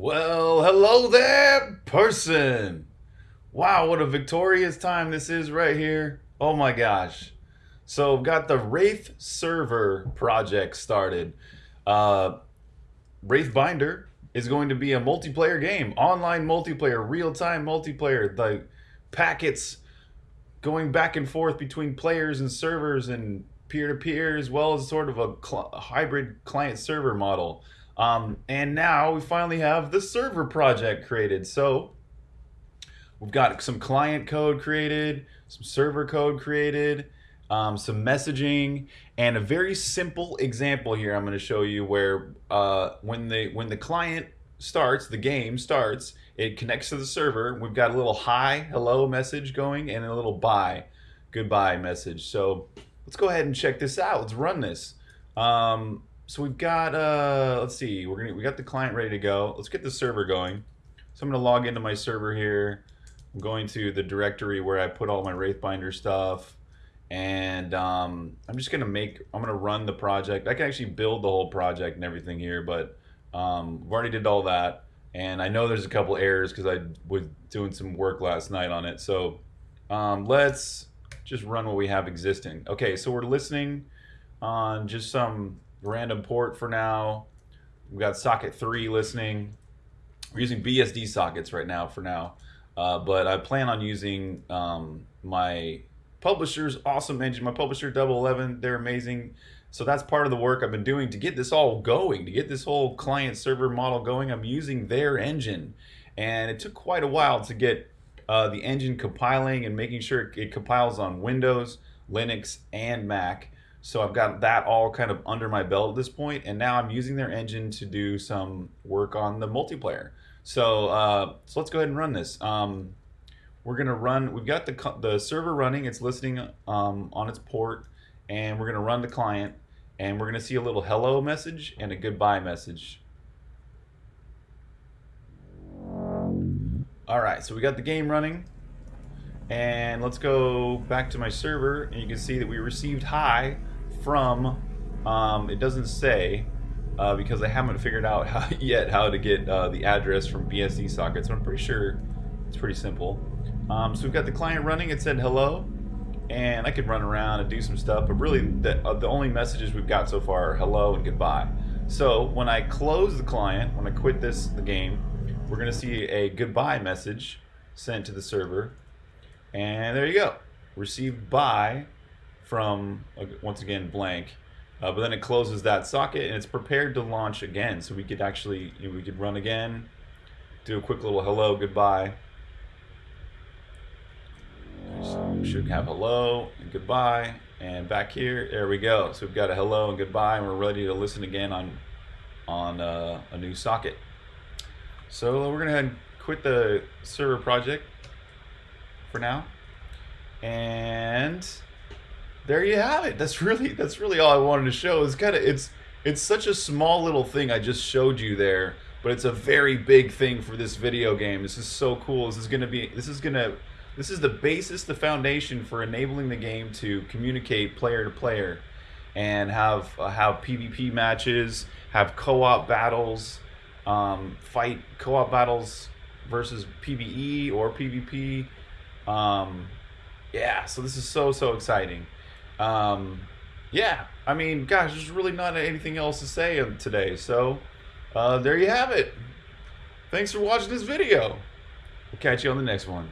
Well, hello there, person. Wow, what a victorious time this is right here. Oh my gosh. So I've got the Wraith server project started. Uh, Wraith Binder is going to be a multiplayer game, online multiplayer, real-time multiplayer. The packets going back and forth between players and servers and peer-to-peer as well as sort of a, cl- hybrid client-server model. Um, and now we finally have the server project created. So we've got some client code created, some server code created, um, some messaging, and a very simple example here I'm going to show you where uh, when the when the client starts, the game starts, it connects to the server. We've got a little hi, hello message going, and a little bye, goodbye message. So let's go ahead and check this out. Let's run this. Um, so we've got uh let's see we're gonna we got the client ready to go. Let's get the server going. So i'm gonna log into my server here. I'm going to the directory where i put all my wraithbinder stuff. And um, i'm just gonna make i'm gonna run the project. I can actually build the whole project and everything here but um, i've already did all that. And i know there's a couple errors because i was doing some work last night on it. So um, let's just run what we have existing. Okay so we're listening on just some random port for now. We've got socket 3 listening. We're using BSD sockets right now for now. Uh, but I plan on using um, my publisher's awesome engine, my publisher Double Eleven. They're amazing. So that's part of the work I've been doing to get this all going, to get this whole client server model going. I'm using their engine. And it took quite a while to get uh, the engine compiling and making sure it compiles on Windows, Linux, and Mac. So I've got that all kind of under my belt at this point, and now I'm using their engine to do some work on the multiplayer. So uh, so let's go ahead and run this. Um, we're gonna run. We've got the the server running. It's listening um, on its port, and we're gonna run the client, and we're gonna see a little hello message and a goodbye message. All right, so we got the game running. And let's go back to my server, and you can see that we received hi from, um, it doesn't say, uh, because I haven't figured out how, yet how to get uh, the address from BSD sockets. So I'm pretty sure it's pretty simple. Um, so we've got the client running. It said hello, and I could run around and do some stuff. But really, the, uh, the only messages we've got so far are hello and goodbye. So when I close the client, when I quit this the game, we're going to see a goodbye message sent to the server and there you go. Received by from, once again, blank. Uh, but then it closes that socket and it's prepared to launch again. So we could actually, you know, we could run again, do a quick little hello, goodbye. We should have hello and goodbye. And back here, there we go. So we've got a hello and goodbye and we're ready to listen again on, on uh, a new socket. So we're gonna quit the server project for now. And there you have it. That's really that's really all I wanted to show. It's kind of it's it's such a small little thing I just showed you there, but it's a very big thing for this video game. This is so cool. This is to be this is to this is the basis, the foundation for enabling the game to communicate player to player and have uh, have PvP matches, have co-op battles, um, fight co-op battles versus PvE or PvP um, yeah, so this is so, so exciting. Um, yeah, I mean, gosh, there's really not anything else to say today. So uh, there you have it. Thanks for watching this video. We'll catch you on the next one.